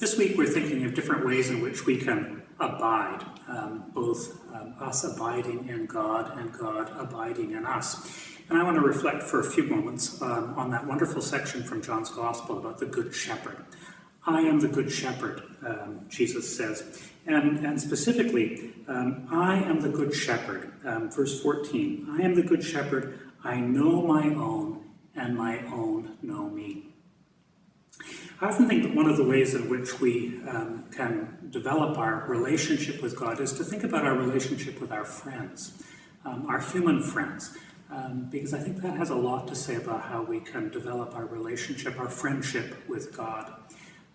This week we're thinking of different ways in which we can abide, um, both um, us abiding in God and God abiding in us. And I want to reflect for a few moments um, on that wonderful section from John's Gospel about the Good Shepherd. I am the Good Shepherd, um, Jesus says. And, and specifically, um, I am the Good Shepherd, um, verse 14. I am the Good Shepherd, I know my own, and my own know me. I often think that one of the ways in which we um, can develop our relationship with God is to think about our relationship with our friends, um, our human friends, um, because I think that has a lot to say about how we can develop our relationship, our friendship with God.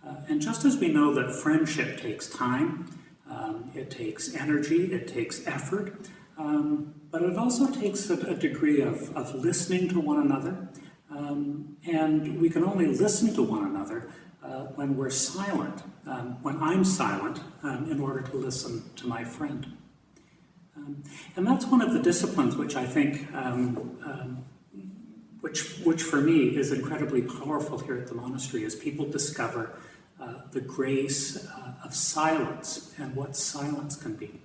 Uh, and just as we know that friendship takes time, um, it takes energy, it takes effort, um, but it also takes a, a degree of, of listening to one another, um, and we can only listen to one another uh, when we're silent, um, when I'm silent, um, in order to listen to my friend. Um, and that's one of the disciplines which I think, um, um, which, which for me is incredibly powerful here at the monastery, as people discover uh, the grace uh, of silence and what silence can be.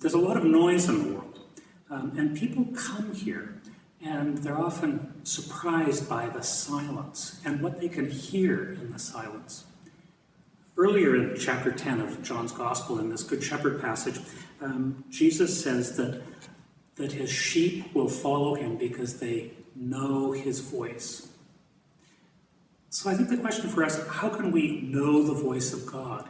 there's a lot of noise in the world, and people come here and they're often surprised by the silence and what they can hear in the silence. Earlier in chapter 10 of John's Gospel, in this Good Shepherd passage, um, Jesus says that, that his sheep will follow him because they know his voice. So I think the question for us, how can we know the voice of God?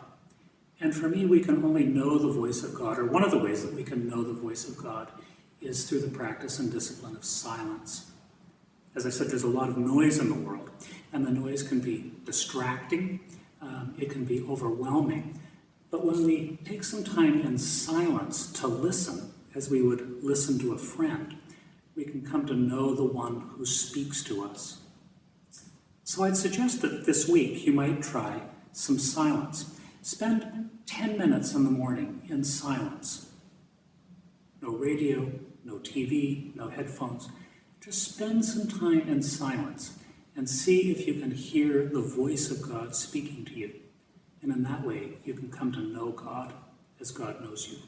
And for me, we can only know the voice of God, or one of the ways that we can know the voice of God is through the practice and discipline of silence. As I said, there's a lot of noise in the world, and the noise can be distracting, um, it can be overwhelming. But when we take some time in silence to listen, as we would listen to a friend, we can come to know the one who speaks to us. So I'd suggest that this week you might try some silence. Spend 10 minutes in the morning in silence. No radio, no TV, no headphones. Just spend some time in silence and see if you can hear the voice of God speaking to you. And in that way, you can come to know God as God knows you.